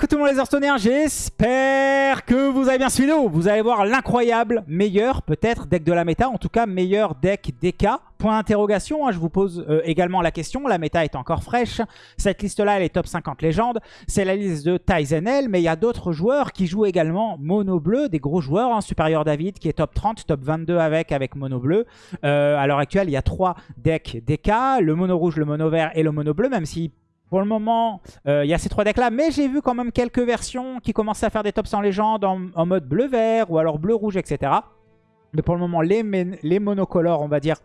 Coucou tout le monde les Hearthstoneers, j'espère que vous avez bien suivi Vous allez voir l'incroyable meilleur peut-être deck de la méta, en tout cas meilleur deck DK. Point d'interrogation, hein, je vous pose euh, également la question, la méta est encore fraîche. Cette liste-là, elle est top 50 légendes. C'est la liste de Tyzenel, mais il y a d'autres joueurs qui jouent également mono bleu, des gros joueurs. Hein, Supérieur David qui est top 30, top 22 avec, avec mono bleu. Euh, à l'heure actuelle, il y a trois decks DK, le mono rouge, le mono vert et le mono bleu, même si pour le moment, euh, il y a ces trois decks-là, mais j'ai vu quand même quelques versions qui commençaient à faire des tops en légende en, mode bleu-vert ou alors bleu-rouge, etc. Mais pour le moment, les, les monocolores, on va dire,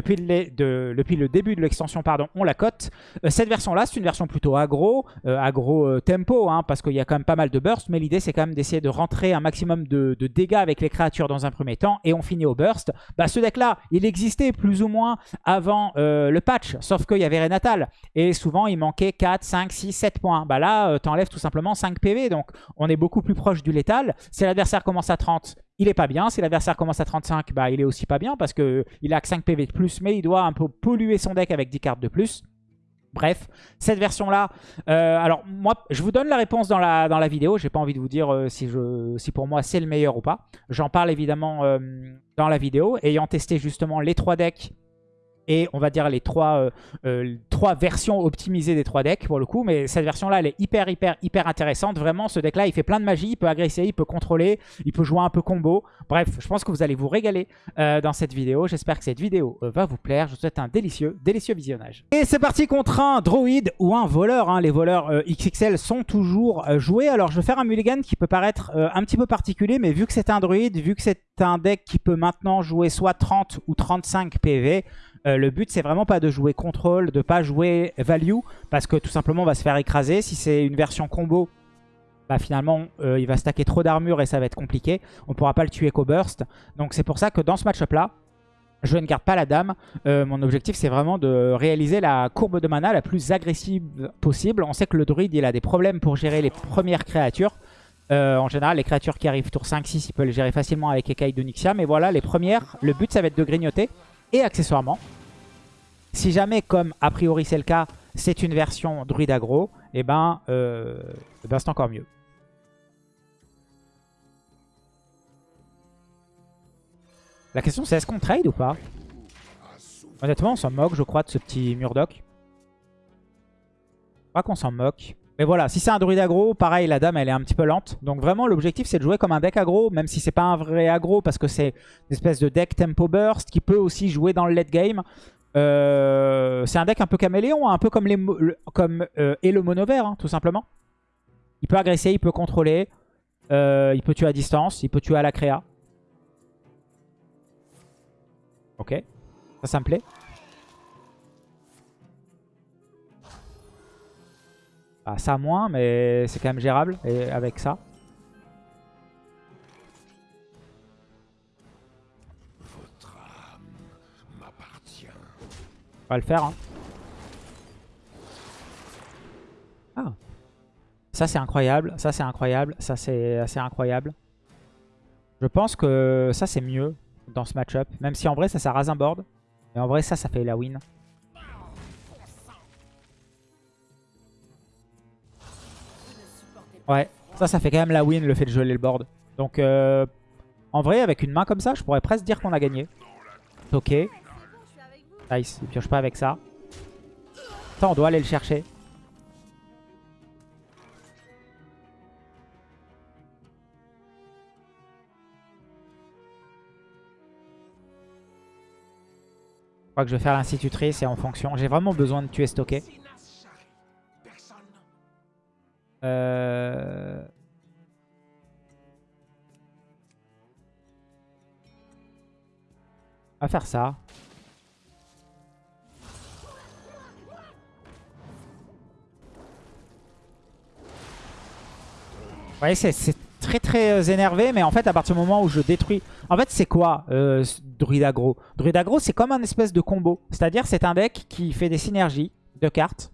depuis, le début de l'extension, pardon, on la cote. Euh, cette version-là, c'est une version plutôt agro, euh, agro euh, tempo, hein, parce qu'il y a quand même pas mal de burst, mais l'idée c'est quand même d'essayer de rentrer un maximum de, dégâts avec les créatures dans un premier temps, et on finit au burst. Bah, ce deck-là, il existait plus ou moins avant le patch, sauf qu'il y avait Renatal, et souvent il manquait 4, 5, 6, 7 points. Bah là, t'enlèves tout simplement 5 PV, donc on est beaucoup plus proche du létal. Si l'adversaire commence à 30, il est pas bien. Si l'adversaire commence à 35, bah, il est aussi pas bien parce qu'il a que 5 PV de plus, mais il doit un peu polluer son deck avec 10 cartes de plus. Bref, cette version-là, euh, alors moi, je vous donne la réponse dans la, dans la vidéo. J'ai pas envie de vous dire euh, si, pour moi c'est le meilleur ou pas. J'en parle évidemment euh, dans la vidéo. Ayant testé justement les trois decks et on va dire les trois, euh, euh, trois versions optimisées des trois decks pour le coup. Mais cette version-là, elle est hyper, hyper, hyper intéressante. Vraiment, ce deck-là, il fait plein de magie, il peut agresser, il peut contrôler, il peut jouer un peu combo. Bref, je pense que vous allez vous régaler euh, dans cette vidéo. J'espère que cette vidéo va vous plaire. Je vous souhaite un délicieux, délicieux visionnage. Et c'est parti contre un droïde ou un voleur. Hein. Les voleurs XXL sont toujours joués. Alors, je vais faire un mulligan qui peut paraître un petit peu particulier, mais vu que c'est un druide, vu que c'est un deck qui peut maintenant jouer soit 30 ou 35 PV, euh, le but, c'est vraiment pas de jouer contrôle, de pas jouer value, parce que tout simplement, on va se faire écraser. Si c'est une version combo, bah finalement, euh, il va stacker trop d'armure et ça va être compliqué. On pourra pas le tuer qu'au burst. Donc c'est pour ça que dans ce match-up-là, je ne garde pas la dame. Euh, mon objectif, c'est vraiment de réaliser la courbe de mana la plus agressive possible. On sait que le druide, il a des problèmes pour gérer les premières créatures. en général, les créatures qui arrivent tour 5-6, il peut les gérer facilement avec Ekai d'Onyxia. Mais voilà, les premières, le but, ça va être de grignoter. Et accessoirement, si jamais, comme a priori c'est le cas, c'est une version druide aggro, et eh ben, euh, eh ben c'est encore mieux. La question c'est est-ce qu'on trade ou pas? Honnêtement on s'en moque je crois de ce petit Murdoch. Je crois qu'on s'en moque. Mais voilà, si c'est un druide aggro, pareil, la dame, elle est un petit peu lente. Donc vraiment, l'objectif, c'est de jouer comme un deck aggro, même si c'est pas un vrai aggro, parce que c'est une espèce de deck tempo burst qui peut aussi jouer dans le late game. Euh, c'est un deck un peu caméléon, un peu comme, les, comme euh, et le mono vert, hein, tout simplement. Il peut agresser, il peut contrôler, euh, il peut tuer à distance, il peut tuer à la créa. Ok, ça, ça me plaît. Ah, ça moins, mais c'est quand même gérable et avec ça. On va le faire. Hein. Ah. Ça c'est incroyable, ça c'est incroyable, ça c'est assez incroyable. Je pense que ça c'est mieux dans ce match-up. Même si en vrai ça, ça rase un board. Mais en vrai ça, ça fait la win. Ouais, ça, ça fait quand même la win, le fait de geler le board. Donc, euh, en vrai, avec une main comme ça, je pourrais presque dire qu'on a gagné. Ok. Nice, il pioche pas avec ça. Ça, on doit aller le chercher. Je crois que je vais faire l'institutrice et en fonction. J'ai vraiment besoin de tuer stocker. Euh... On va faire ça. Vous voyez, c'est très très euh, énervé, mais en fait, à partir du moment où je détruis... En fait, c'est quoi euh, Druid Aggro Druid c'est comme un espèce de combo. C'est-à-dire, c'est un deck qui fait des synergies de cartes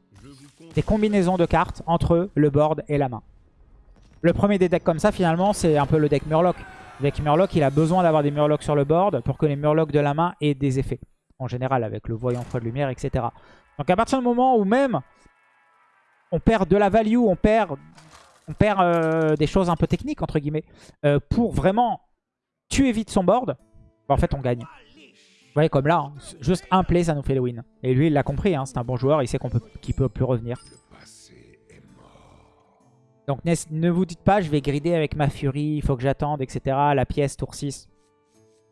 des combinaisons de cartes entre le board et la main. Le premier des decks comme ça, finalement, c'est un peu le deck Murloc. Le deck Murloc, il a besoin d'avoir des Murlocs sur le board pour que les Murlocs de la main aient des effets. En général, avec le voyant froid de lumière, etc. Donc à partir du moment où même on perd de la value, on perd on perd euh, des choses un peu techniques, entre guillemets. Euh, pour vraiment tuer vite son board, bah, en fait, on gagne. Vous voyez, comme là, hein, juste un play, ça nous fait le win. Et lui, il l'a compris, hein, c'est un bon joueur, il sait qu'on peut, qu'il peut plus revenir. Donc ne vous dites pas, je vais grider avec ma furie, il faut que j'attende, etc. La pièce, tour 6.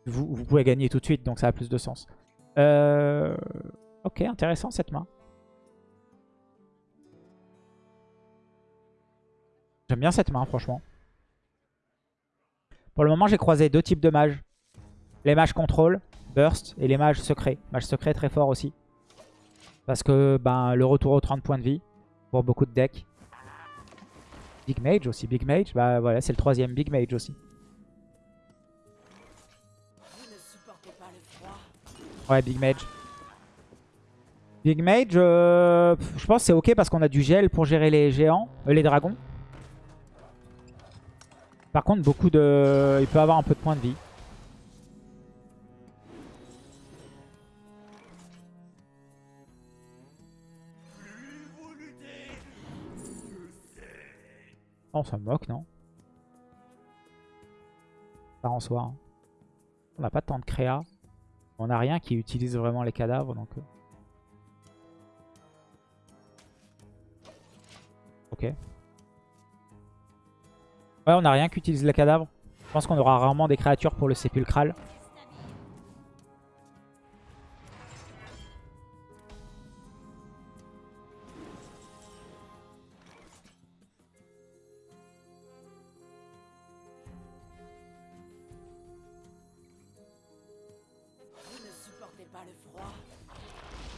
Vous, vous, pouvez gagner tout de suite, donc ça a plus de sens. Euh... Ok, intéressant cette main. J'aime bien cette main, franchement. Pour le moment, j'ai croisé deux types de mages. Les mages contrôle, burst, et les mages secrets. Mage secret très fort aussi. Parce que ben, le retour aux 30 points de vie pour beaucoup de decks. Big Mage aussi, Big Mage, bah voilà, c'est le troisième Big Mage aussi. Ouais, Big Mage. Big Mage, euh, je pense c'est ok parce qu'on a du gel pour gérer les géants, euh, les dragons. Par contre, beaucoup de... il peut avoir un peu de points de vie. Oh, ça me moque, non? Ça en soi. Hein. On n'a pas tant de créa. On n'a rien qui utilise vraiment les cadavres, donc... Euh. Ok. Ouais, on n'a rien qui utilise les cadavres. Je pense qu'on aura rarement des créatures pour le sépulcral.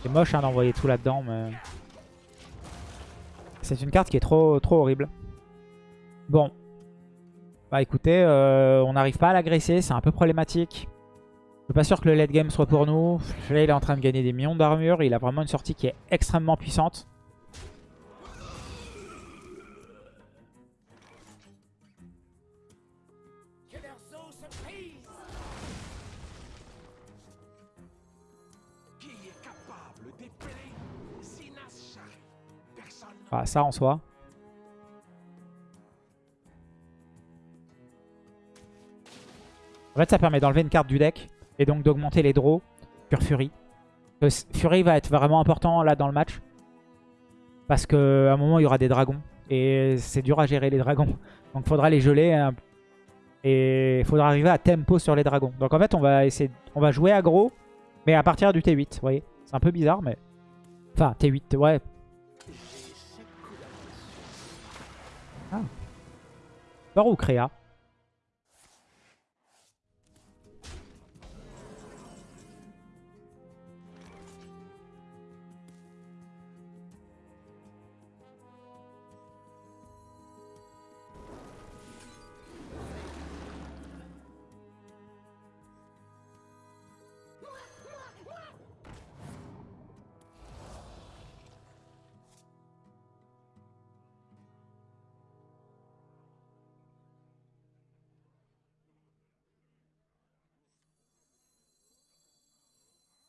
C'est moche hein, d'envoyer tout là-dedans, mais... C'est une carte qui est trop, trop horrible. Bon. Bah écoutez, euh, on n'arrive pas à l'agresser, c'est un peu problématique. Je suis pas sûr que le late game soit pour nous. Là, il est en train de gagner des millions d'armure. Il a vraiment une sortie qui est extrêmement puissante. Ah, ça en soi. En fait, ça permet d'enlever une carte du deck et donc d'augmenter les draws sur Fury. Fury va être vraiment important là dans le match. Parce qu'à un moment, il y aura des dragons. Et c'est dur à gérer les dragons. Donc faudra les geler. Hein. Et faudra arriver à tempo sur les dragons. Donc en fait, on va essayer, on va jouer aggro. Mais à partir du T8, vous voyez. C'est un peu bizarre, mais... Enfin, T8, ouais, Par ou Créa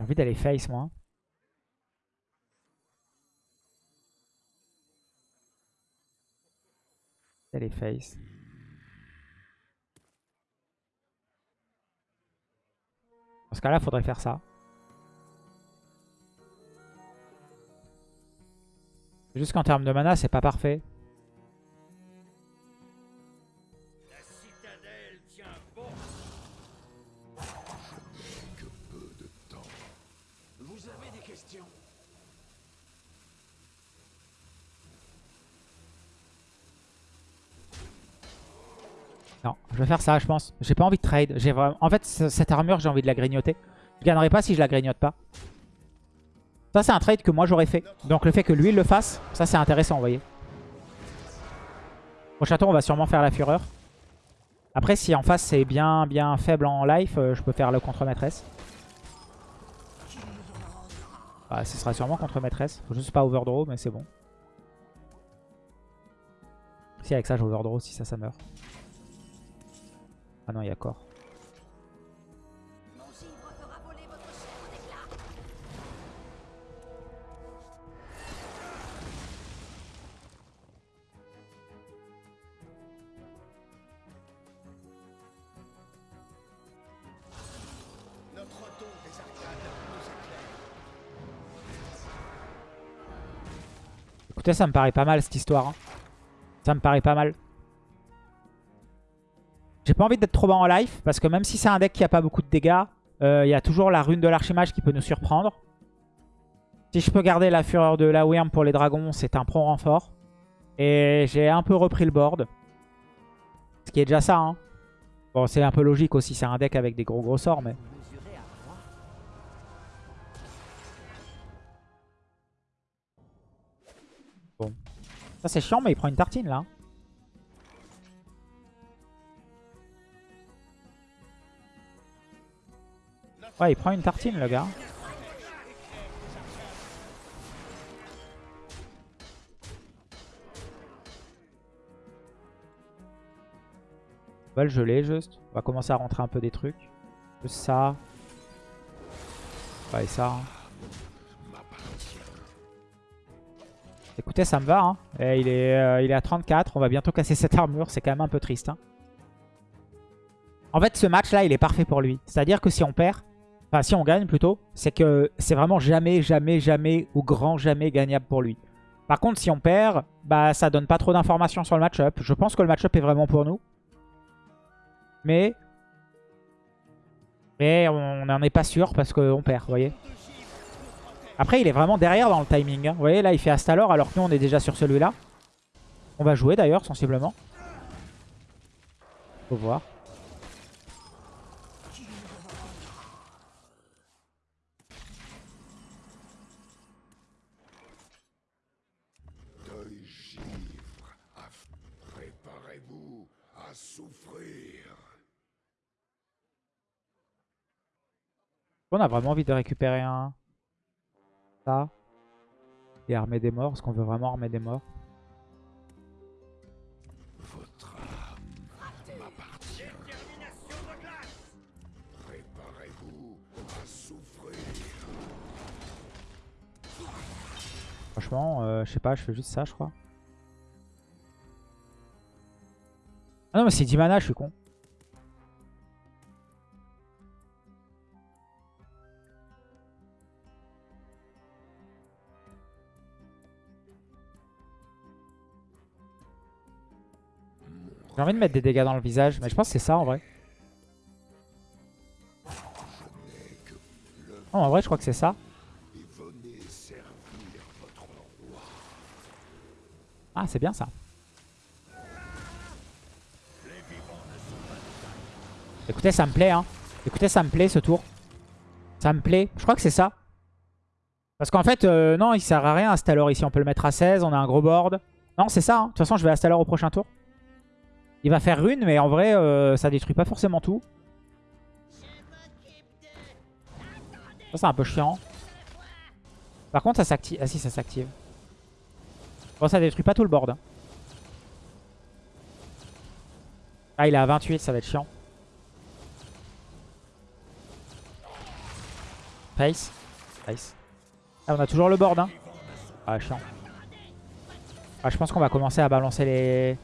envie d'aller face, moi. D'aller face. Dans ce cas-là, faudrait faire ça. Juste qu'en termes de mana, c'est pas parfait. Non, je vais faire ça, je pense. J'ai pas envie de trade. Vraiment... En fait, cette armure, j'ai envie de la grignoter. Je gagnerai pas si je la grignote pas. Ça, c'est un trade que moi, j'aurais fait. Donc, le fait que lui, le fasse, ça, c'est intéressant, vous voyez. Au château, on va sûrement faire la fureur. Après, si en face, c'est bien, bien faible en life, euh, je peux faire le contre-maîtresse. Bah, ce sera sûrement contre-maîtresse. Faut juste pas overdraw, mais c'est bon. Si, avec ça, j'ai overdraw, si ça, ça meurt. Ah non, il y a corps. Écoutez, ça me paraît pas mal cette histoire. Hein. Ça me paraît pas mal. J'ai pas envie d'être trop bas en life, parce que même si c'est un deck qui a pas beaucoup de dégâts, euh, il y a toujours la rune de l'archimage qui peut nous surprendre. Si je peux garder la fureur de la Wyrm pour les dragons, c'est un pro renfort. Et j'ai un peu repris le board. Ce qui est déjà ça. Hein. Bon, c'est un peu logique aussi, c'est un deck avec des gros gros sorts, mais... Bon. Ça c'est chiant, mais il prend une tartine là. Ouais, il prend une tartine le gars. On va le geler juste. On va commencer à rentrer un peu des trucs. Juste ça. Ouais, et ça. hein. Écoutez, ça me va. Hein. Est, euh, il est à 34. On va bientôt casser cette armure. C'est quand même un peu triste. hein. En fait, ce match-là, il est parfait pour lui. C'est-à-dire que si on perd, enfin si on gagne plutôt, c'est que c'est vraiment jamais, jamais, jamais ou grand jamais gagnable pour lui. Par contre, si on perd, bah ça donne pas trop d'informations sur le match-up. Je pense que le match-up est vraiment pour nous. Mais... Mais on n'en est pas sûr parce qu'on perd, vous voyez. Après, il est vraiment derrière dans le timing. hein. Vous voyez, là, il fait Astalor alors que nous, on est déjà sur celui-là. On va jouer d'ailleurs, sensiblement. Faut voir. Deuil givre, aff- préparez-vous à souffrir. On a vraiment envie de récupérer un... Ça. Et armer des morts. Est-ce qu'on veut vraiment armer des morts Votre âme m'appartient. Préparez-vous à souffrir. Franchement, euh, je sais pas, je fais juste ça, je crois. Ah non, mais c'est 10 mana, je suis con. J'ai envie de mettre des dégâts dans le visage, mais je pense que c'est ça en vrai. En vrai, je crois que c'est ça. Ah, c'est bien ça. Écoutez, ça me plaît, hein. Écoutez, ça me plaît ce tour. Ça me plaît. Je crois que c'est ça. Parce qu'en fait, euh, non, il sert à rien Astalor ici. On peut le mettre à 16, on a un gros board. Non, c'est ça. hein. De toute façon, je vais Astalor au prochain tour. Il va faire rune, mais en vrai, euh, ça détruit pas forcément tout. Ça, c'est un peu chiant. Par contre, ça s'active. Ah si, ça s'active. Bon, ça détruit pas tout le board. hein. Ah, il est à 28, ça va être chiant. Pace. Pace. Ah, on a toujours le board. Hein. Ah, chiant. Ah, je pense qu'on va commencer à balancer les...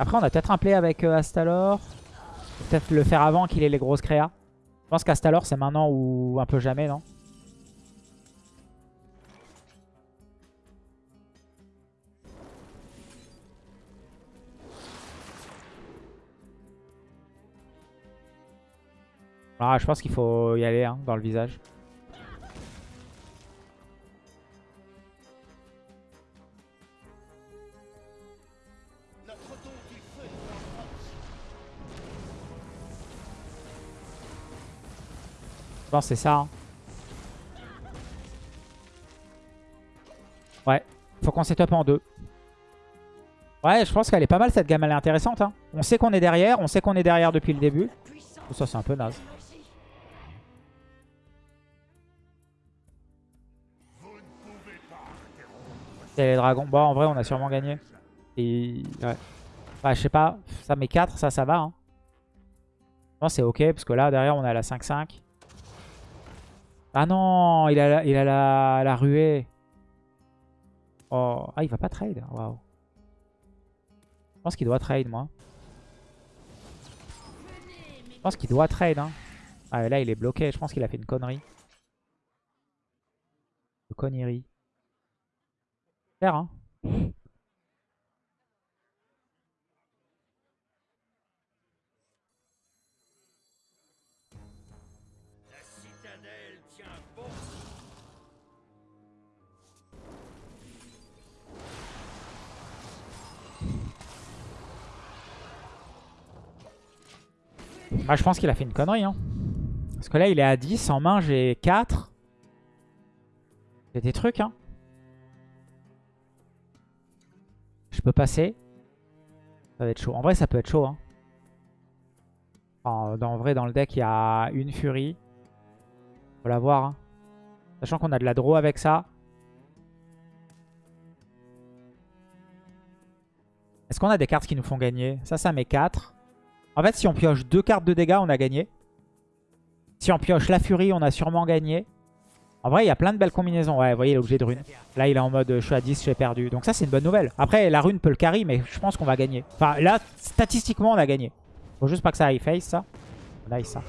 Après, on a peut-être un play avec euh, Astalor. Peut-être le faire avant qu'il ait les grosses créas. Je pense qu'Astalor, c'est maintenant ou un peu jamais, non? Ah, je pense qu'il faut y aller hein, dans le visage. Je pense que c'est ça. hein. Ouais, faut qu'on setup en deux. Ouais, je pense qu'elle est pas mal cette gamme, elle est intéressante. hein. On sait qu'on est derrière, on sait qu'on est derrière depuis le début. Oh, ça c'est un peu naze. C'est les dragons. Bon, en vrai, on a sûrement gagné. Et... Ouais. Ouais, je sais pas. Ça met 4, ça, ça va. Hein. Non, c'est ok, parce que là, derrière, on a la 5-5. Ah non, il a la, il a la, la ruée. Oh. Ah, il va pas trade. Waouh. Je pense qu'il doit trade, moi. Je pense qu'il doit trade. Hein. Ah, là, il est bloqué. Je pense qu'il a fait une connerie. Une connerie. Faire, hein. Bah, je pense qu'il a fait une connerie. Hein. Parce que là, il est à 10. En main, j'ai 4. J'ai des trucs. Hein. Je peux passer. Ça va être chaud. En vrai, ça peut être chaud. Hein. Enfin, dans, en vrai, dans le deck, il y a une furie. Faut la voir. Hein. Sachant qu'on a de la draw avec ça. Est-ce qu'on a des cartes qui nous font gagner? Ça, ça met 4. En fait, si on pioche deux cartes de dégâts, on a gagné. Si on pioche la furie, on a sûrement gagné. En vrai, il y a plein de belles combinaisons. Ouais, vous voyez, l'objet de rune. Là, il est en mode je suis à 10, j'ai perdu. Donc ça, c'est une bonne nouvelle. Après, la rune peut le carry, mais je pense qu'on va gagner. Enfin, là, statistiquement, on a gagné. Faut juste pas que ça aille face, ça. Nice, ça.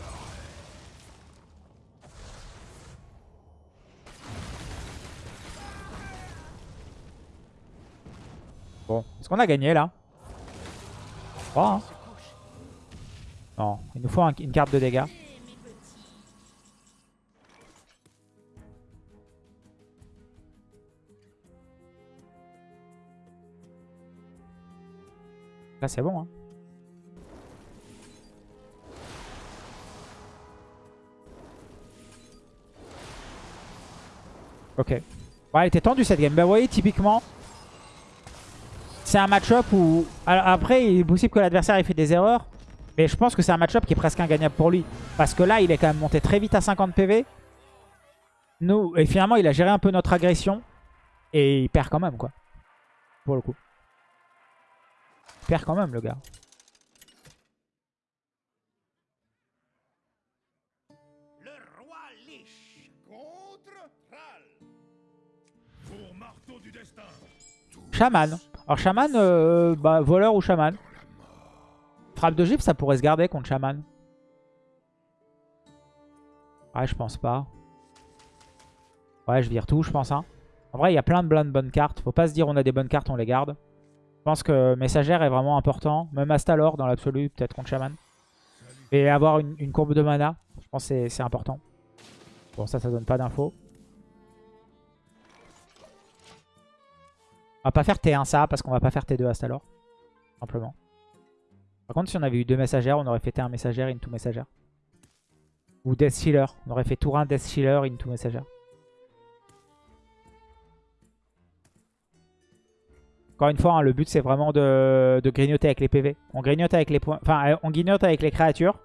Bon, est-ce qu'on a gagné, là? Crois, hein. Non, il nous faut un- une carte de dégâts. Là, c'est bon. Hein. Ok. Ouais, elle était tendue cette game. Bah, vous voyez, typiquement, c'est un match-up où... Après, il est possible que l'adversaire ait fait des erreurs. Mais je pense que c'est un match-up qui est presque ingagnable pour lui. Parce que là, il est quand même monté très vite à 50 PV. Nous, et finalement, il a géré un peu notre agression. Et il perd quand même, quoi. Pour le coup. Il perd quand même, le gars. Le roi Lich contre Thrall. Pour marteau du destin. Shaman. Alors, Shaman, euh, bah, voleur ou Shaman. Frappe de gifle, ça pourrait se garder contre Shaman. Ouais, je pense pas. Ouais, je vire tout, je pense. Hein. En vrai, il y a plein de, plein de bonnes cartes. Faut pas se dire on a des bonnes cartes, on les garde. Je pense que Messagère est vraiment important. Même Astalor dans l'absolu, peut-être contre Shaman. Et avoir une, courbe de mana, je pense que c'est- c'est important. Bon, ça, ça donne pas d'infos. On va pas faire T1 ça, parce qu'on va pas faire T2 Astalor. Simplement. Par contre, si on avait eu deux messagères, on aurait fait T1 messagère, into messagère. Ou Death Sealer. On aurait fait tour 1 Death Sealer, into messagère. Encore une fois, hein, le but c'est vraiment de, de grignoter avec les PV. On grignote avec les points. Enfin, euh, on grignote avec les créatures.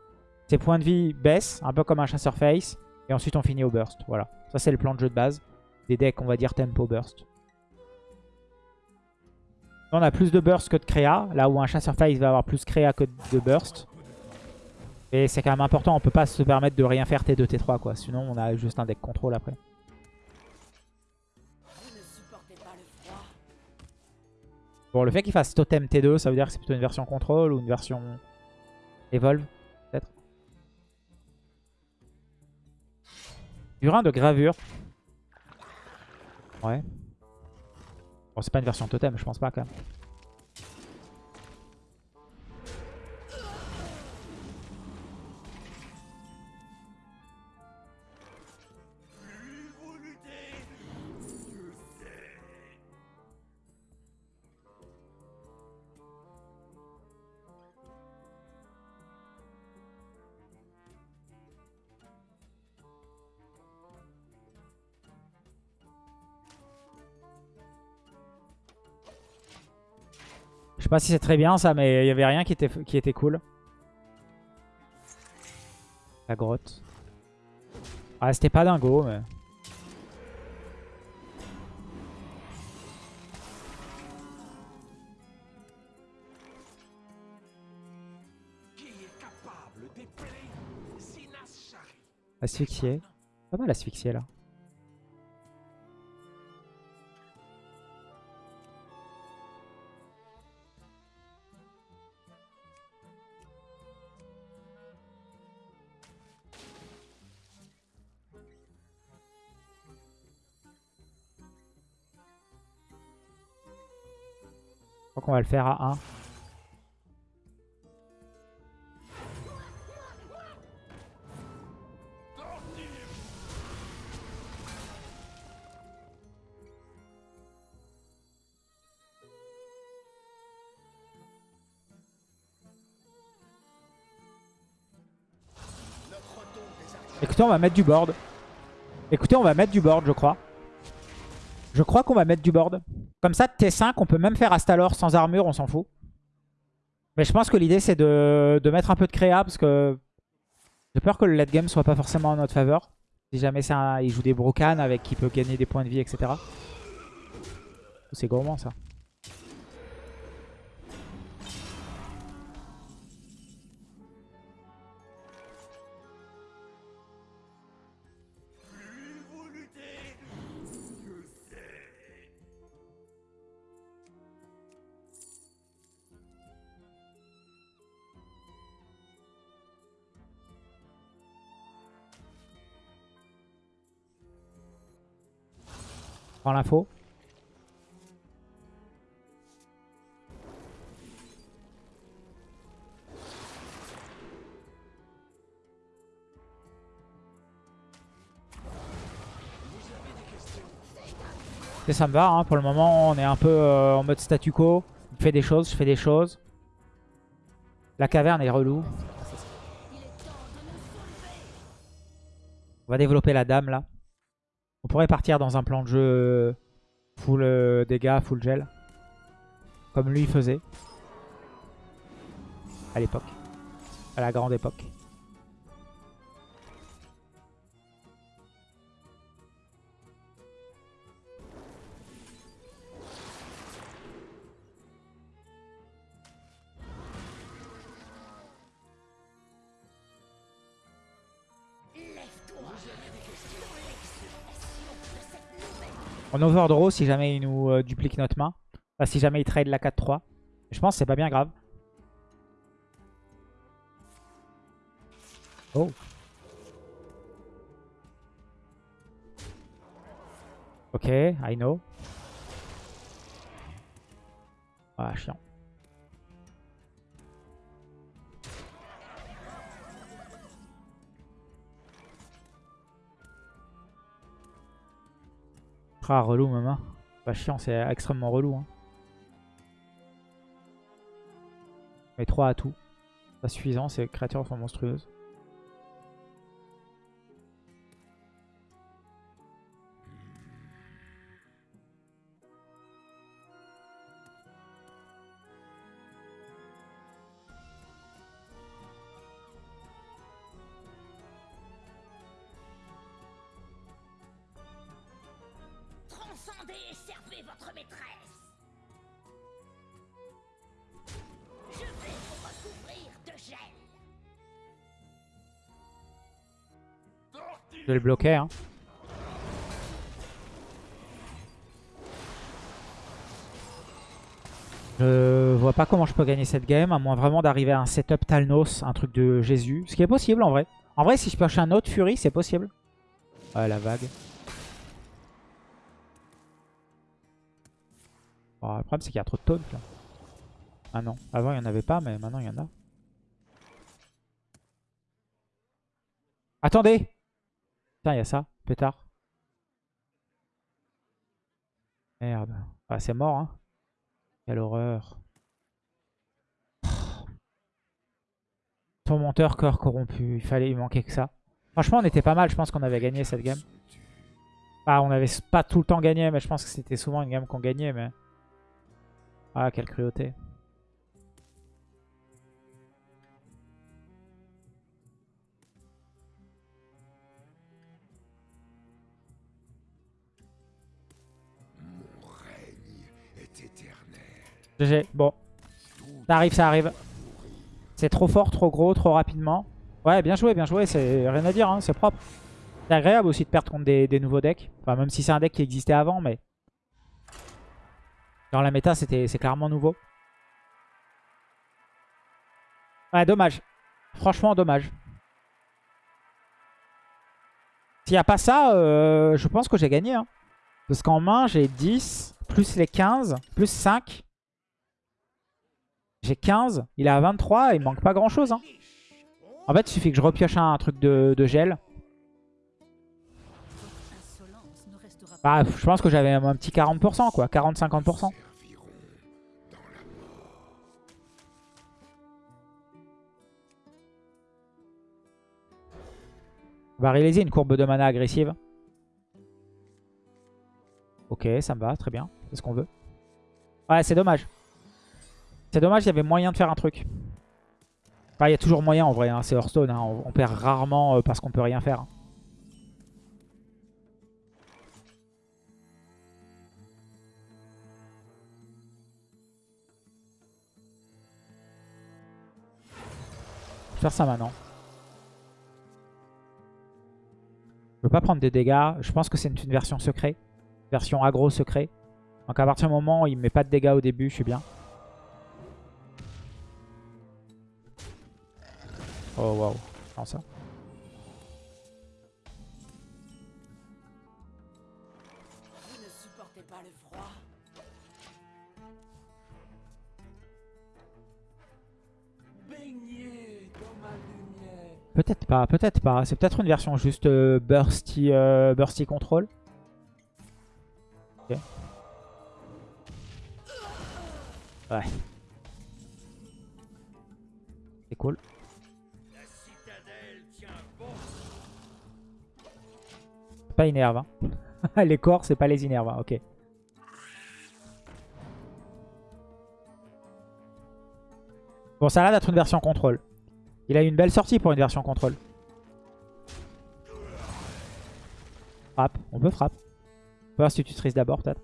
Ses points de vie baissent, un peu comme un chasseur face. Et ensuite on finit au burst. Voilà. Ça c'est le plan de jeu de base. Des decks, on va dire tempo burst. On a plus de burst que de créa. Là où un chasseur face va avoir plus créa que de burst. Et c'est quand même important. On peut pas se permettre de rien faire T2, T3 quoi. Sinon on a juste un deck contrôle après. Bon, le fait qu'il fasse Totem T2, ça veut dire que c'est plutôt une version contrôle ou une version Evolve, peut-être. Burin de gravure. Ouais. Bon, c'est pas une version Totem, je pense pas quand même. Sais pas si c'est très bien ça, mais il y avait rien qui était, qui était cool. La grotte. Ah, c'était pas dingo, mais... Asphyxié. Pas mal asphyxié là. Qu'on va le faire à 1. Écoutez, on va mettre du board. Écoutez, on va mettre du board, je crois. Je crois qu'on va mettre du board. Comme ça, T5, on peut même faire Astalor sans armure, on s'en fout. Mais je pense que l'idée, c'est de, mettre un peu de créa, parce que j'ai peur que le late game soit pas forcément en notre faveur. Si jamais il joue des Brocan avec qui peut gagner des points de vie, etc. C'est gourmand, ça. L'info. Et ça me va, hein. pour le moment on est un peu euh, en mode statu quo. Je fais des choses, je fais des choses. La caverne est relou. On va développer la dame là. On pourrait partir dans un plan de jeu full euh, dégâts, full gel. Comme lui faisait. À l'époque. À la grande époque. On overdraw si jamais il nous euh, duplique notre main. Enfin, si jamais il trade la 4-3. Je pense que c'est pas bien grave. Oh. Ok, I know. Ah, chiant. Relou, maman. Pas chiant, c'est extrêmement relou. Hein. Mais 3 à tout. Pas suffisant, ces créatures sont monstrueuses. Je vais le bloquer. Hein. Je vois pas comment je peux gagner cette game, à moins vraiment d'arriver à un setup Talnos, un truc de Jésus. Ce qui est possible en vrai. En vrai, si je pioche un autre Fury, c'est possible. Ouais, la vague. le problème, c'est qu'il y a trop de taunts là. Ah non, avant il n'y en avait pas, mais maintenant il y en a. Attendez Putain, il y a ça, pétard. Merde. Ah, c'est mort, hein. Quelle horreur. monteur corps corrompu. Il fallait, il manquait que ça. Franchement, on était pas mal. Je pense qu'on avait gagné cette game. Bah, on avait pas tout le temps gagné, mais je pense que c'était souvent une game qu'on gagnait. Mais... Ah, quelle cruauté. GG, bon. Ça arrive, ça arrive. C'est trop fort, trop gros, trop rapidement. Ouais, bien joué, bien joué, c'est rien à dire, hein, c'est propre. C'est agréable aussi de perdre contre des, nouveaux decks. Enfin, même si c'est un deck qui existait avant, mais dans la méta, c'est clairement nouveau. Ouais, dommage. Franchement, dommage. S'il n'y a pas ça, euh, je pense que j'ai gagné. Hein. Parce qu'en main, j'ai 10, plus les 15, plus 5. J'ai 15, il est à 23, il manque pas grand chose. Hein. En fait, il suffit que je repioche un, truc de, de gel. Bah, je pense que j'avais un petit 40%, quoi. 40-50%. serviront On va réaliser une courbe de mana agressive. Ok, ça me va, très bien. C'est ce qu'on veut. Ouais, c'est dommage. C'est dommage, il y avait moyen de faire un truc. Enfin, il y a toujours moyen en vrai, hein, c'est Hearthstone. hein. On, perd rarement euh, parce qu'on peut rien faire. hein. Faire ça maintenant. Je veux pas prendre des dégâts. Je pense que c'est une, version secret. Version aggro secret. Donc à partir du moment où il met pas de dégâts au début, je suis bien. Oh waouh. Non ça. Vous ne supportez pas le froid. Peut-être pas, peut-être pas. C'est peut-être une version juste euh, bursty, euh, bursty control. Ok. Ouais. C'est cool. Pas. Hein. les corps, c'est pas les innerves. hein. Ok. Bon, ça a l'air d'être une version contrôle. Il a eu une belle sortie pour une version contrôle. Frappe. On peut frappe. On peut institutrice d'abord, peut-être.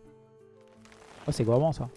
Oh, c'est gourmand, ça.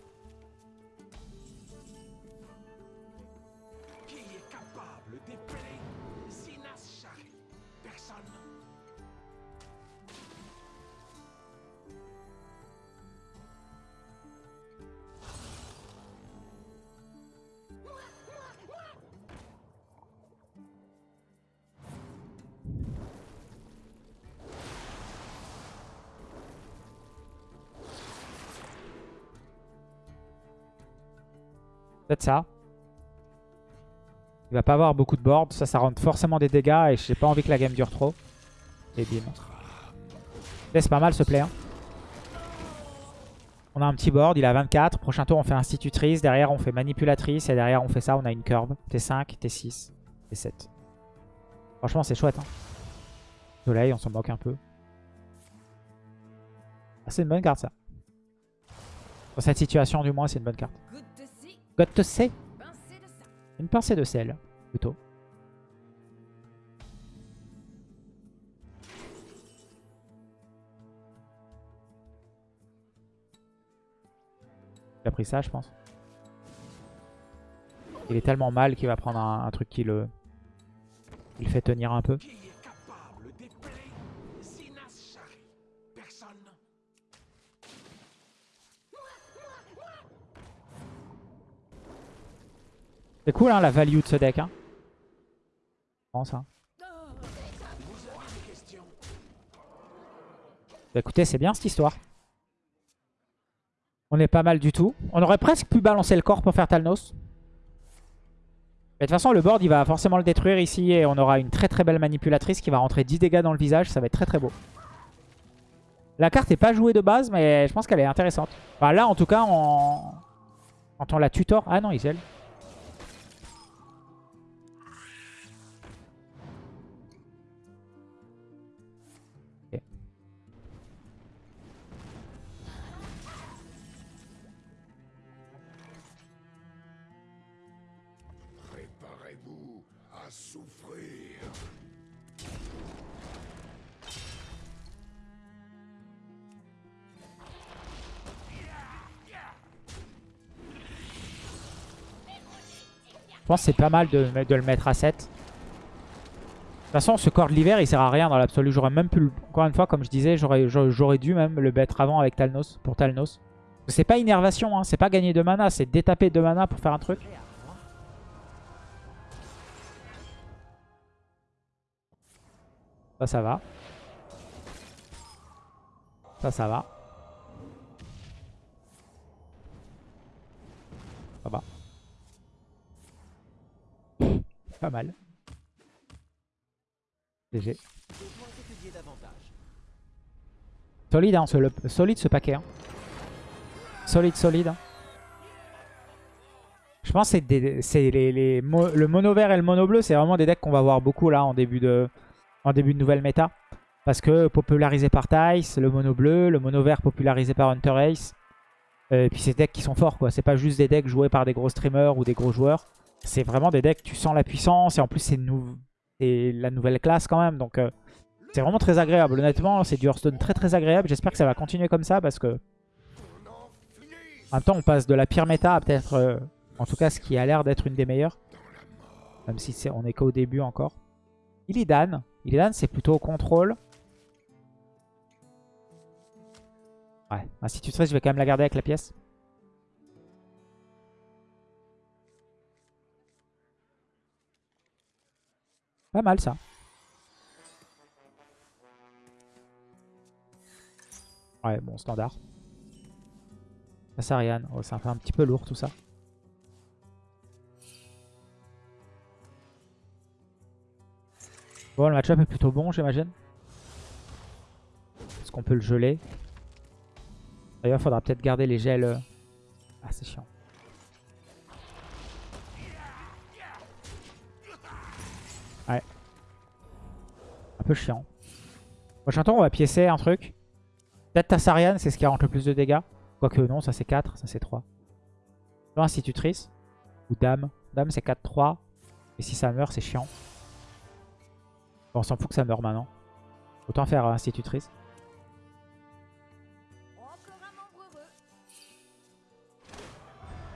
Il va pas avoir beaucoup de board. Ça, ça rentre forcément des dégâts. Et j'ai pas envie que la game dure trop. Et bim. C'est pas mal ce play. On a un petit board. Il a 24. Prochain tour, on fait institutrice. Derrière, on fait manipulatrice. Et derrière, on fait ça. On a une curve. T5, T6, T7. Franchement, c'est chouette. Hein. Soleil, on s'en moque un peu. Ah, c'est une bonne carte, ça. Dans cette situation, du moins, c'est une bonne carte. Goutte de ci, Got to say. pincée de ça. Une pincée de sel, plutôt. Il a pris ça, je pense. Il est tellement mal qu'il va prendre un, truc qui le, il le fait tenir un peu. C'est cool, hein, la value de ce deck. Hein. Comment ça Bah, écoutez, c'est bien cette histoire. On est pas mal du tout. On aurait presque pu balancer le corps pour faire Talnos. Mais de toute façon, le board, il va forcément le détruire ici. Et on aura une très très belle manipulatrice qui va rentrer 10 dégâts dans le visage. Ça va être très très beau. La carte n'est pas jouée de base, mais je pense qu'elle est intéressante. Enfin, là, en tout cas, on... quand on la tutor... Ah non, il Je pense que c'est pas mal de, le mettre à 7. De toute façon, ce corps de l'hiver, il sert à rien dans l'absolu. J'aurais même pu, encore une fois, comme je disais, j'aurais dû même le mettre avant avec Talnos, pour Talnos. C'est pas innervation, hein, c'est pas gagner de mana, c'est détaper de mana pour faire un truc. Ça, ça va. Ça. Ça va. Pas mal. GG. Solide, hein, ce, solide ce paquet. hein. Solide, solide. hein. Je pense que c'est des- les, le mono vert et le mono bleu, c'est vraiment des decks qu'on va voir beaucoup là en début de, en début de nouvelle méta. Parce que popularisé par Tice, le mono bleu, le mono vert popularisé par Hunter Ace. Euh, Et puis c'est des decks qui sont forts quoi. C'est pas juste des decks joués par des gros streamers ou des gros joueurs. C'est vraiment des decks, tu sens la puissance et en plus c'est la nouvelle classe quand même. Donc euh, c'est vraiment très agréable. Honnêtement, c'est du Hearthstone très très agréable. J'espère que ça va continuer comme ça parce que en même temps on passe de la pire méta à peut-être, euh, en tout cas ce qui a l'air d'être une des meilleures. Même si on est qu'au début encore. Illidan. Illidan c'est plutôt au contrôle. Ouais, institutrice, je vais quand même la garder avec la pièce. Pas mal ça. Ouais, bon, standard. Ariane. Oh, ça fait un petit peu lourd tout ça. Bon, le match-up est plutôt bon, j'imagine. Est-ce qu'on peut le geler? D'ailleurs, il faudra peut-être garder les gels. Ah, c'est chiant. Peu chiant. Prochain tour, on va piécer un truc. Peut-être Tassarian, c'est ce qui rentre le plus de dégâts. Quoique non, ça c'est 4, ça c'est 3. Institutrice. Ou Dame. Dame c'est 4-3. Et si ça meurt, c'est chiant. Bon, on s'en fout que ça meurt maintenant. Autant faire euh, Institutrice.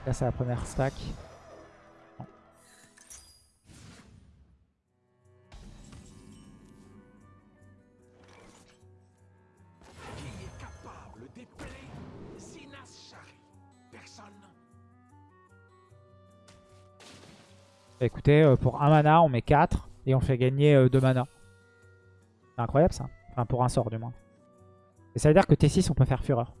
Là, c'est la première stack. Écoutez, euh, pour un mana, on met 4 et on fait gagner 2 mana. C'est incroyable ça. Enfin, pour un sort du moins. Et ça veut dire que T6, on peut faire Fureur.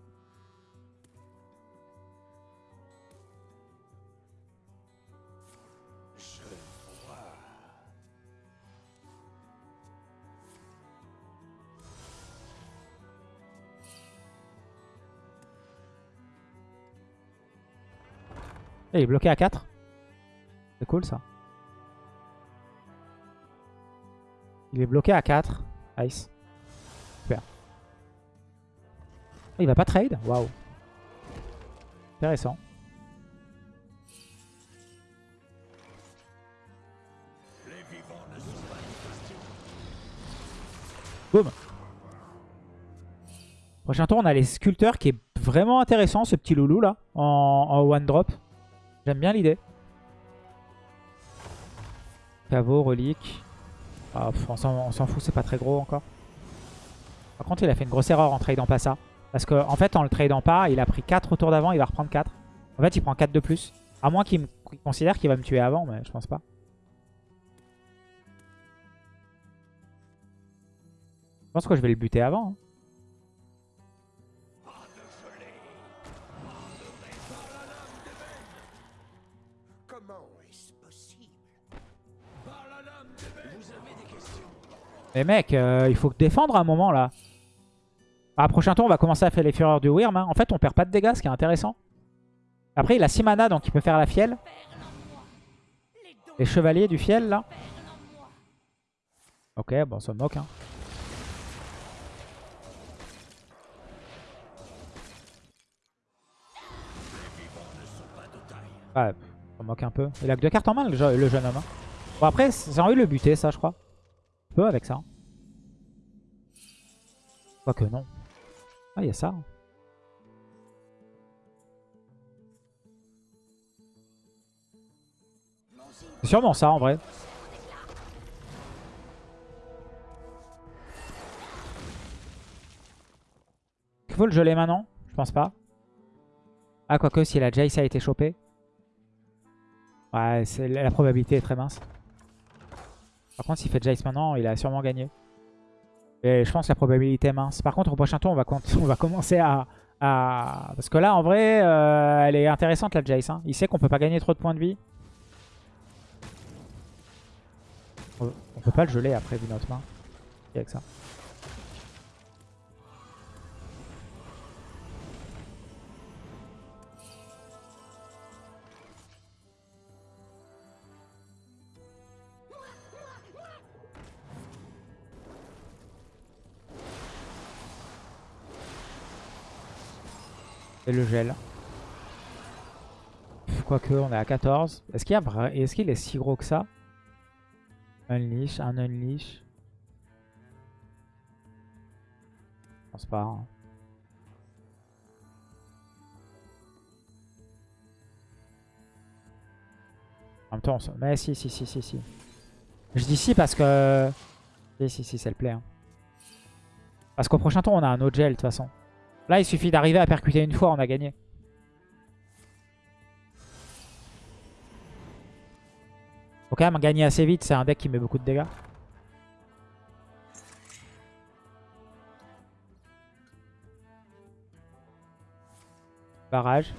Et il est bloqué à 4. C'est cool ça. Il est bloqué à 4. Nice. Super. Ah, il va pas trade? Waouh. Intéressant. Boum. Prochain tour, on a les sculpteurs qui est vraiment intéressant, ce petit loulou là, en, en one drop. J'aime bien l'idée. Caveau, relique. Pff, on s'en fout, c'est pas très gros encore. Par contre, il a fait une grosse erreur en tradant pas ça. Parce qu'en en fait, en le tradant pas, il a pris 4 au tour d'avant, il va reprendre 4. En fait, il prend 4 de plus. À moins qu'il considère qu'il va me tuer avant, mais je pense pas. Je pense que je vais le buter avant. hein. Mais mec, euh, il faut défendre à un moment là. Ah, prochain tour, on va commencer à faire les fureurs du Wyrm. hein. En fait, on perd pas de dégâts, ce qui est intéressant. Après, il a 6 mana, donc il peut faire la fiel. Les chevaliers du fiel, là. Ok, bon, ça me moque. Hein. Ouais, me moque un peu. Il a que deux cartes en main, le jeune homme. hein. Bon, après, j'ai envie de le buter, ça, je crois. Avec ça. Quoique non. Ah, il y a ça. C'est sûrement ça, en vrai. Il faut le geler maintenant Je pense pas. Ah, quoique, si la Jace a été chopée. Ouais, la probabilité est très mince. Par contre, s'il fait Jace maintenant, il a sûrement gagné. Et je pense que la probabilité est mince. Par contre, au prochain tour, on va, commencer à, Parce que là, en vrai, euh, elle est intéressante, la Jace. hein. Il sait qu'on peut pas gagner trop de points de vie. On peut pas le geler après vu notre main. Avec ça. Le gel. Quoique, on est à 14. Est-ce qu'il Est-ce qu'il est si gros que ça? Unleash, un unleash. Je pense pas. hein. En même temps, on se- mais si, si, si, si, si. Je dis si parce que... Si, si, si, c'est le play. hein. Parce qu'au prochain tour, on a un autre gel de toute façon. Là, il suffit d'arriver à percuter une fois, on a gagné. Faut quand même gagner assez vite, c'est un deck qui met beaucoup de dégâts. Barrage.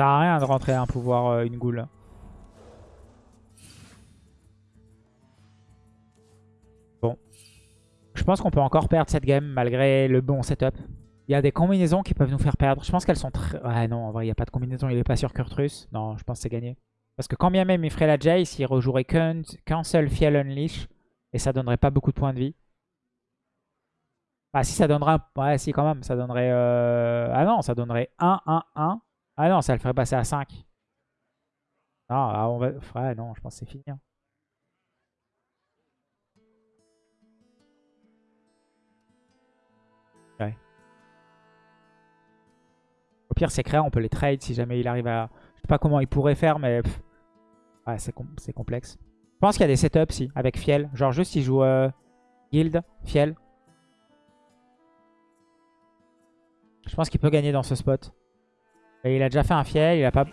Ça sert à rien de rentrer un pouvoir, euh, une goule. Bon. Je pense qu'on peut encore perdre cette game malgré le bon setup. Il y a des combinaisons qui peuvent nous faire perdre. Je pense qu'elles sont très... Ouais, non, en vrai, il n'y a pas de combinaison. Il est pas sur Kurtrus. Non, je pense que c'est gagné. Parce que quand bien même il ferait la Jace, il rejouerait qu'un qu'un seul Fiel Unleash. Et ça donnerait pas beaucoup de points de vie. Ah si, ça donnerait... Ouais, si, quand même. Ça donnerait... euh, Ah non, ça donnerait 1, 1, 1. Ah non, ça le ferait passer à 5. Non, ah, on va... Ouais, non, je pense que c'est fini. hein. Ouais. Au pire, c'est créa, on peut les trade si jamais il arrive à... Je sais pas comment il pourrait faire, mais... Ouais, c'est complexe. Je pense qu'il y a des setups, si, avec Fiel. Genre juste, il joue euh, Guild, Fiel. Je pense qu'il peut gagner dans ce spot. Et il a déjà fait un Fiel, il a pas...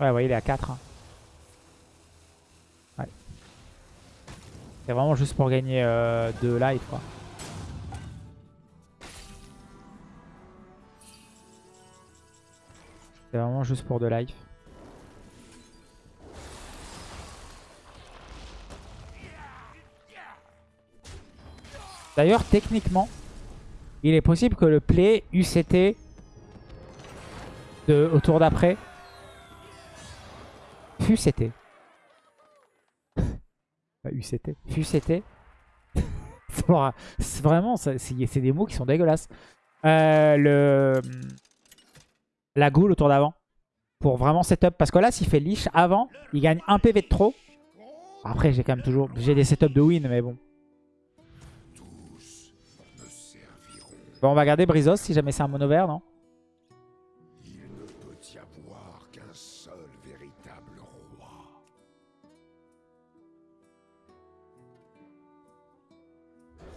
Ouais, ouais, il est à 4. hein. Ouais. C'est vraiment juste pour gagner 2 life, quoi. C'est vraiment juste pour de life. D'ailleurs, techniquement, il est possible que le play UCT de, au tour d'après FUCT. Pas UCT. C'est vraiment, c'est des mots qui sont dégueulasses. Euh, le, la goule au tour d'avant. Pour vraiment setup. Parce que là, s'il fait leash avant, il gagne un PV de trop. Après, j'ai quand même toujours... J'ai des setups de win, mais bon. Bon, on va garder Brizos si jamais c'est un mono vert, non?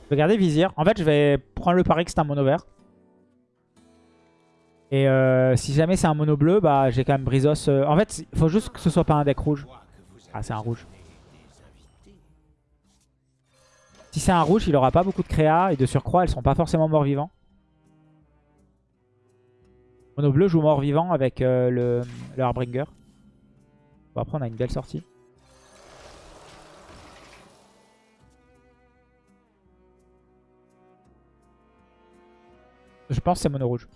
Je vais garder Vizir. En fait, je vais prendre le pari que c'est un mono vert. Et euh, si jamais c'est un mono bleu, bah j'ai quand même Brizos. euh, En fait, il faut juste que ce soit pas un deck rouge. Ah, c'est un rouge. Si c'est un rouge, il aura pas beaucoup de créa. Et de surcroît, elles sont pas forcément morts-vivants. Mono bleu joue mort-vivant avec euh, le, le Harbringer. Bon, après, on a une belle sortie. Je pense que c'est mono rouge.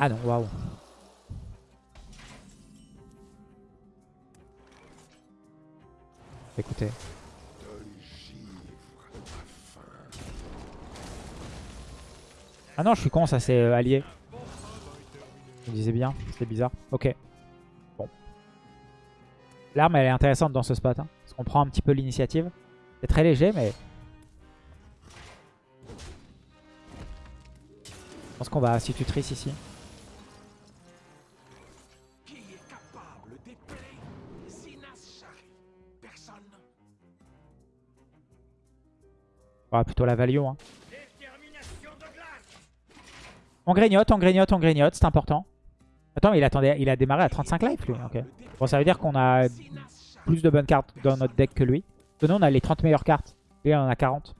Ah non, waouh. Écoutez. Ah non, je suis con, ça c'est euh, allié. Je me disais bien, c'était bizarre. Ok. Bon. L'arme, elle est intéressante dans ce spot. Hein, parce qu'on prend un petit peu l'initiative. C'est très léger, mais... Je pense qu'on va institutrice ici. On va plutôt la value. Hein. On grignote, on grignote, on grignote, c'est important. Attends, mais il, attendait, il a démarré à 35 life lui. Bon, ça veut dire qu'on a plus de bonnes cartes dans notre deck que lui. Nous, on a les 30 meilleures cartes. Lui, il en a 40.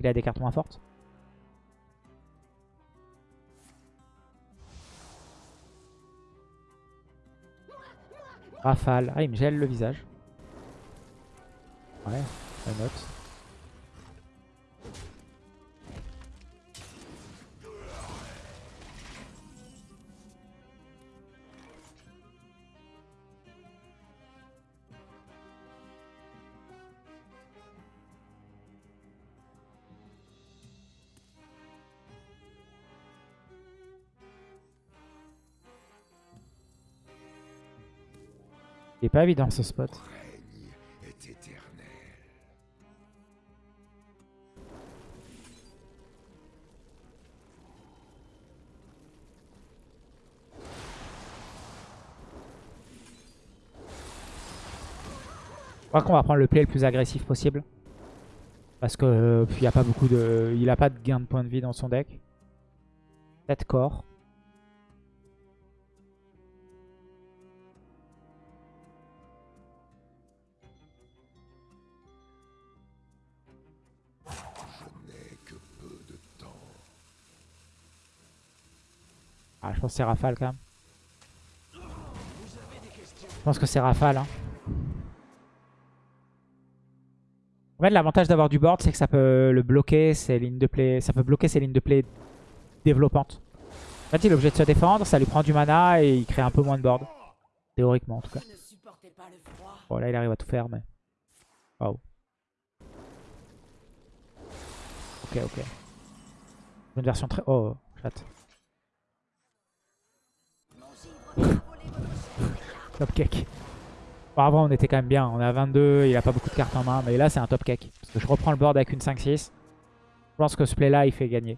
Il a des cartes moins fortes. Rafale. Ah, il me gèle le visage. Ouais, note. Il est pas évident ce spot. Je crois qu'on va prendre le play le plus agressif possible. Parce que euh, il a pas beaucoup de. Il a pas de gain de points de vie dans son deck. 7 corps. Ah, je pense que c'est Rafale quand même. Je pense que c'est Rafale. Hein. En fait, l'avantage d'avoir du board, c'est que ça peut le bloquer ses lignes de play. Ça peut bloquer ses lignes de play développantes. En fait, il est obligé de se défendre, ça lui prend du mana et il crée un peu moins de board. Théoriquement, en tout cas. Bon, là, il arrive à tout faire, mais... Waouh. Ok, ok. Une version très... Oh, chat. Top cake. Bon, avant, on était quand même bien. On à 22, il a pas beaucoup de cartes en main. Mais là, c'est un top cake. Parce que je reprends le board avec une 5-6. Je pense que ce play-là, il fait gagner.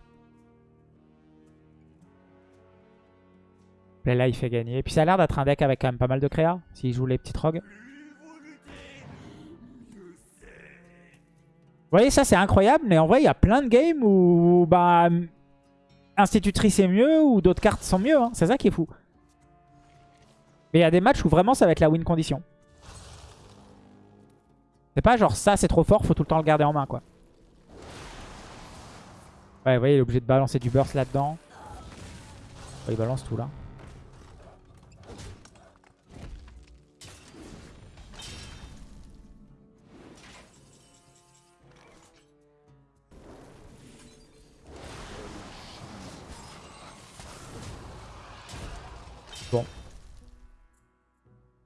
Play-là, il fait gagner. Et puis, ça a l'air d'être un deck avec quand même pas mal de créa. S'il joue les petites rogues. Vous voyez, ça, c'est incroyable. Mais en vrai, il y a plein de games où... Bah... Institutrice est mieux ou d'autres cartes sont mieux. hein. C'est ça qui est fou. Mais il y a des matchs où vraiment ça va être la win condition. C'est pas genre ça c'est trop fort, faut tout le temps le garder en main quoi. Ouais, vous voyez, il est obligé de balancer du burst là-dedans. Ouais, il balance tout là.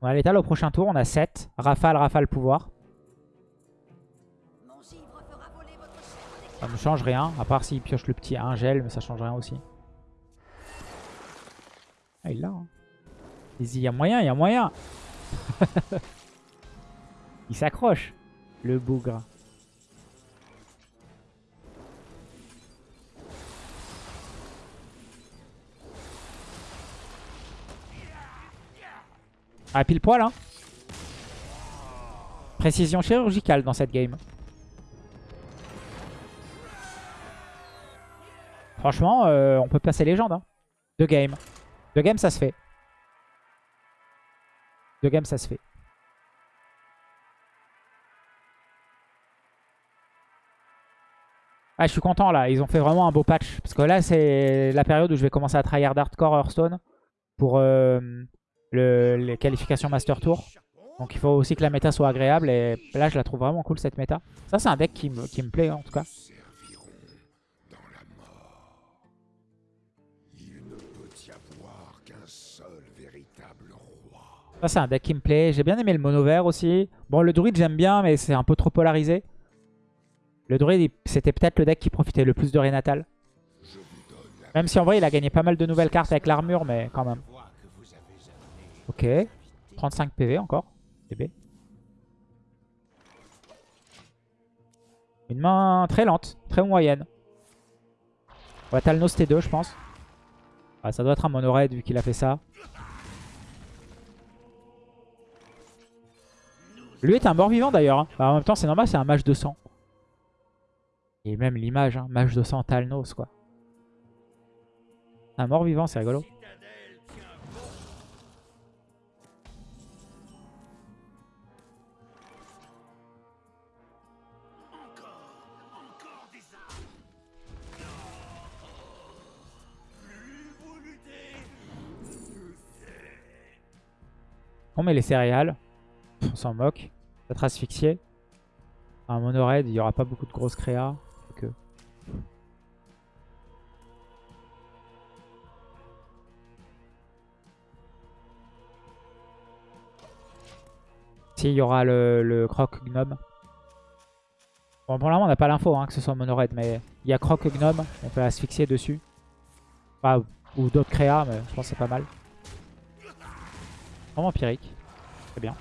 On a l'étal au prochain tour, on a 7. Rafale, rafale, pouvoir. Ça ne change rien, à part s'il pioche le petit 1 gel, mais ça change rien aussi. Ah, il l'a. Hein. Il y a moyen, il y a moyen. il s'accroche, le bougre. Ah, pile poil, hein. Précision chirurgicale dans cette game. Franchement, euh, on peut passer légende. Hein. Deux games. Deux games, ça se fait. Deux games, ça se fait. Ah, je suis content là. Ils ont fait vraiment un beau patch. Parce que là, c'est la période où je vais commencer à tryhard hardcore Hearthstone pour euh, le, les qualifications Master Tour. Donc il faut aussi que la méta soit agréable. Et là, je la trouve vraiment cool cette méta. Ça, c'est un deck qui me, qui me plaît en tout cas. Ça, c'est un deck qui me plaît. J'ai bien aimé le mono vert aussi. Bon, le druide, j'aime bien, mais c'est un peu trop polarisé. Le druide, c'était peut-être le deck qui profitait le plus de Renatal. Même si en vrai, il a gagné pas mal de nouvelles cartes avec l'armure, mais quand même. Ok. 35 PV encore. Une main très lente, très moyenne. On va Talnos T2, je pense. Ça doit être un mono raid vu qu'il a fait ça. Lui est un mort-vivant d'ailleurs. hein. Bah, en même temps, c'est normal, c'est un mage de sang. Et même l'image, hein, mage de sang Talnos, quoi. Un mort-vivant, c'est rigolo. On met les céréales. On s'en moque. Peut-être asphyxié. Un mono raid, il n'y aura pas beaucoup de grosses créas. Que... Si, il y aura le, croc gnome. Bon, pour le moment, on n'a pas l'info hein, que ce soit mono raid, mais il y a croc gnome. On peut asphyxier dessus. Ou d'autres créas, mais je pense que c'est pas mal. Vraiment empirique. C'est bien.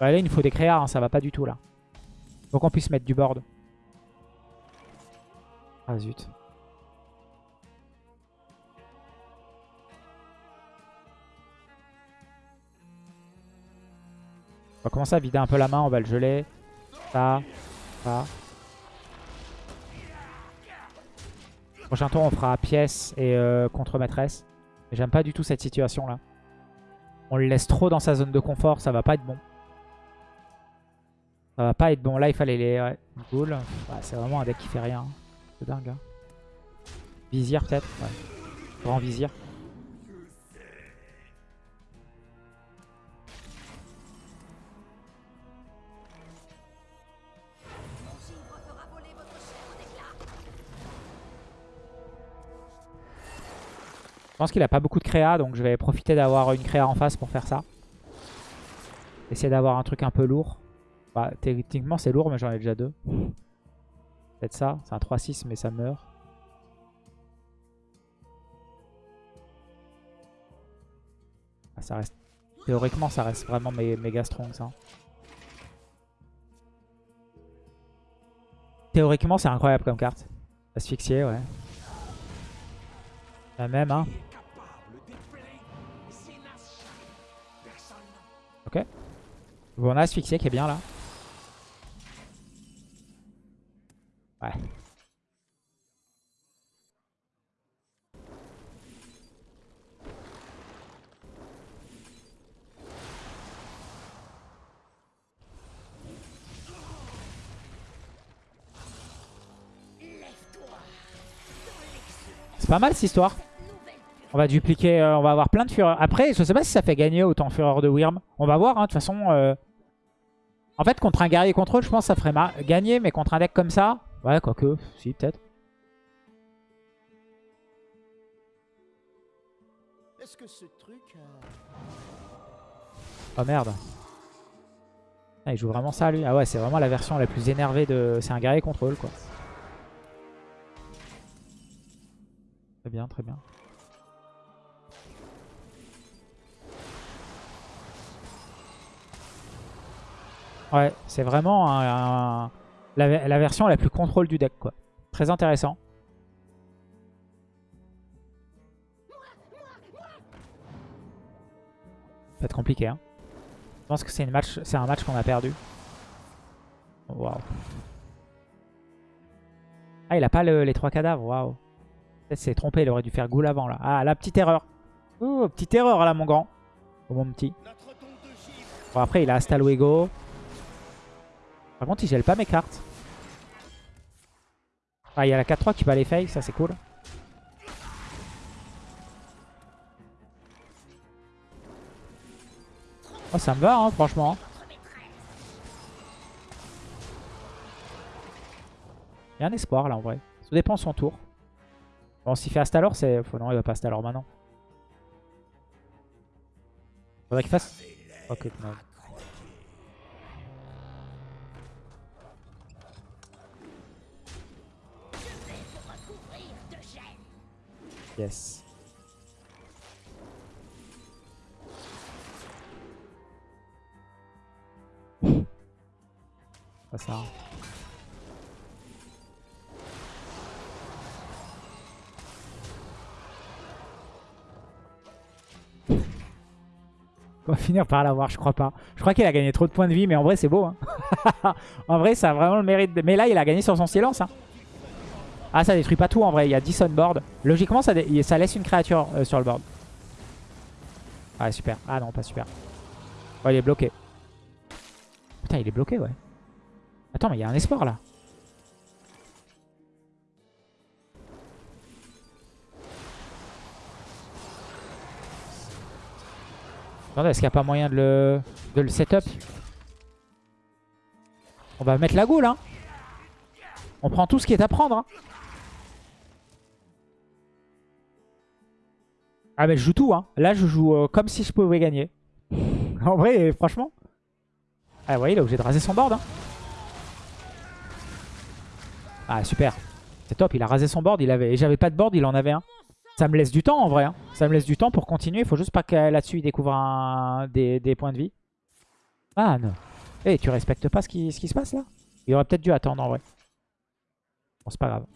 Là, il nous faut des créas, hein, ça va pas du tout là. Faut qu'on puisse mettre du board. Ah zut. On va commencer à vider un peu la main, on va le geler. Ça, ça. Prochain tour, on fera pièce et euh, contre-maîtresse. J'aime pas du tout cette situation là. On le laisse trop dans sa zone de confort, ça va pas être bon. Ça va pas être bon. Là, il fallait les... Ouais, c'est vraiment un deck qui fait rien. C'est dingue. hein. Vizir peut-être Ouais. Grand vizir. Je pense qu'il a pas beaucoup de créa, donc je vais profiter d'avoir une créa en face pour faire ça. Essayer d'avoir un truc un peu lourd. Bah, techniquement, c'est lourd, mais j'en ai déjà deux. Peut-être ça. C'est un 3-6, mais ça meurt. Ah, ça reste... Théoriquement, ça reste vraiment mé- méga strong, ça. Théoriquement, c'est incroyable comme carte. Asphyxié, ouais. La même, hein. Bon, on a asphyxié qui est bien là. Ouais. C'est pas mal cette histoire. On va dupliquer, euh, on va avoir plein de fureurs. Après, je sais pas si ça fait gagner autant fureur de Wyrm. On va voir, hein, de toute façon. euh, En fait, contre un guerrier contrôle, je pense que ça ferait gagner, mais contre un deck comme ça, ouais, quoique, si, peut-être. Est-ce que ce truc... Oh merde. Ah, il joue vraiment ça, lui. Ah ouais, c'est vraiment la version la plus énervée de... C'est un guerrier contrôle, quoi. Très bien, très bien. Ouais, c'est vraiment la, la version la plus contrôle du deck, quoi. Très intéressant. Ça va être compliqué, hein. Je pense que c'est match, un match qu'on a perdu. Waouh. Ah, il a pas le- les trois cadavres, waouh. Peut-être s'est trompé, il aurait dû faire ghoul avant, là. Ah, la petite erreur. Oh, petite erreur, là, mon grand. Oh, mon petit. Bon, après, il a Hasta Luego. Par contre, il gèle pas mes cartes. Ah, il y a la 4-3 qui peut aller fake, ça c'est cool. Oh, ça me va, hein, franchement. Il y a un espoir là en vrai. Ça dépend de son tour. Bon, s'il fait Astalor, c'est. Non, il va pas Astalor maintenant. Faudrait qu'il fasse... Ok. Yes. Pas ça. On va finir par l'avoir, je crois pas. Je crois qu'il a gagné trop de points de vie, mais en vrai, c'est beau. hein. en vrai, ça a vraiment le mérite. de- Mais là, il a gagné sur son silence. hein. Ah, ça détruit pas tout en vrai. Il y a 10 on board. Logiquement, ça, laisse une créature euh, sur le board. Ah, super. Ah non, pas super. Oh, il est bloqué. Putain, il est bloqué, ouais. Attends, mais il y a un espoir là. Attendez, est-ce qu'il n'y a pas moyen de le, de le setup? On va mettre la goule, hein. On prend tout ce qui est à prendre, hein. Ah mais je joue tout, hein. Là, je joue euh, comme si je pouvais gagner. en vrai, franchement. Ah, vous il est obligé de raser son board, hein. Ah, super. C'est top, il a rasé son board. Il avait... J'avais pas de board, il en avait un. Ça me laisse du temps, en vrai. hein. Ça me laisse du temps pour continuer. Il faut juste pas que là-dessus, il découvre des... points de vie. Ah, non. Eh, tu respectes pas ce qui se passe, là? Il aurait peut-être dû attendre, en vrai. Bon, c'est pas grave.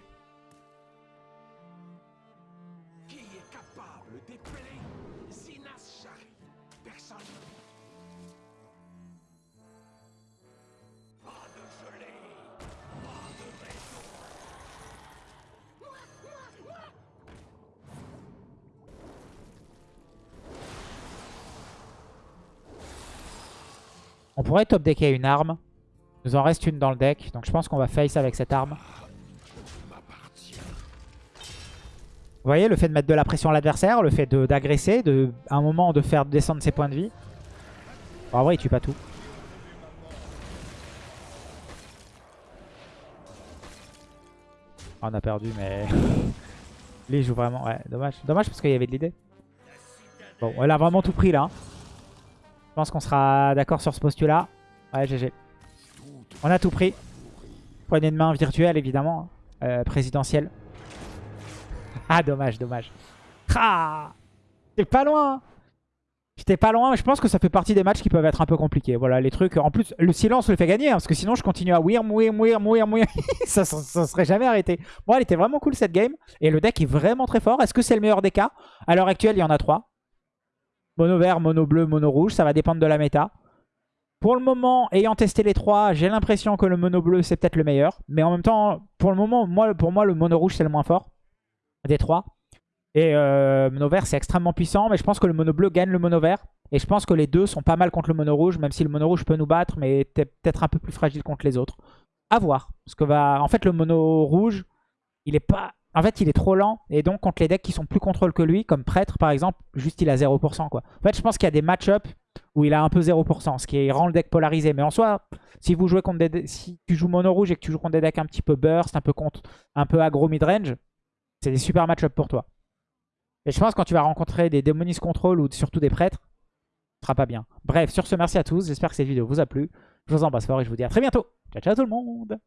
On pourrait top decker une arme. Il nous en reste une dans le deck. Donc je pense qu'on va face avec cette arme. Vous voyez, le fait de mettre de la pression à l'adversaire, le fait d'agresser, de, à un moment de faire descendre ses points de vie. Bon, en vrai, il tue pas tout. Ah, on a perdu, mais... Lui, il joue vraiment... Ouais, dommage. Dommage parce qu'il y avait de l'idée. Bon, elle a vraiment tout pris, là. Je pense qu'on sera d'accord sur ce postulat. Ouais, GG. On a tout pris. Poignée de main virtuelle, évidemment. hein. Euh, présidentielle. Ah, dommage, dommage. Ah J'étais pas loin. hein. J'étais pas loin. Je pense que ça fait partie des matchs qui peuvent être un peu compliqués. Voilà, les trucs. En plus, le silence le fait gagner. hein, parce que sinon, je continue à ouir, mouir, mouir, mouir, mouir. ça, ça, serait jamais arrêté. Bon, elle était vraiment cool cette game. Et le deck est vraiment très fort. Est-ce que c'est le meilleur des cas? À l'heure actuelle, il y en a trois. Mono vert, mono bleu, mono rouge. Ça va dépendre de la méta. Pour le moment, ayant testé les trois, j'ai l'impression que le mono bleu, c'est peut-être le meilleur. Mais en même temps, pour le moment, moi, pour moi, le mono rouge, c'est le moins fort des trois. Et euh, mono vert, c'est extrêmement puissant. Mais je pense que le mono bleu gagne le mono vert. Et je pense que les deux sont pas mal contre le mono rouge. Même si le mono rouge peut nous battre, mais peut-être un peu plus fragile contre les autres. À voir. Parce que va... En fait, le mono rouge, il est pas... En fait, il est trop lent. Et donc, contre les decks qui sont plus contrôle que lui, comme Prêtre, par exemple, juste il a 0%. Quoi. En fait, je pense qu'il y a des match-up où il a un peu 0%, ce qui rend le deck polarisé. Mais en soi, si vous jouez contre des de- si tu joues mono rouge et que tu joues contre des decks un petit peu burst, un peu contre, un aggro mid-range, c'est des super match-up pour toi. Et je pense que quand tu vas rencontrer des démonistes contrôle ou surtout des prêtres, ce sera pas bien. Bref, sur ce, merci à tous. J'espère que cette vidéo vous a plu. Je vous embrasse fort et je vous dis à très bientôt. Ciao, ciao tout le monde